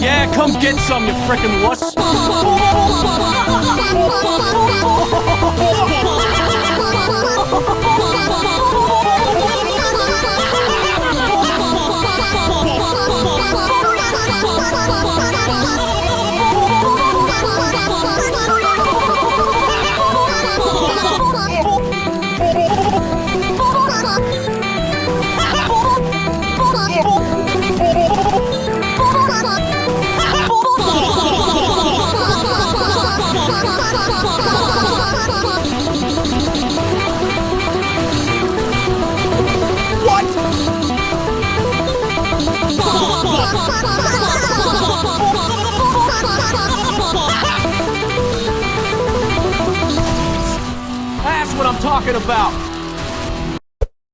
Yeah, come get some, you frickin' wuss. That's what I'm talking about.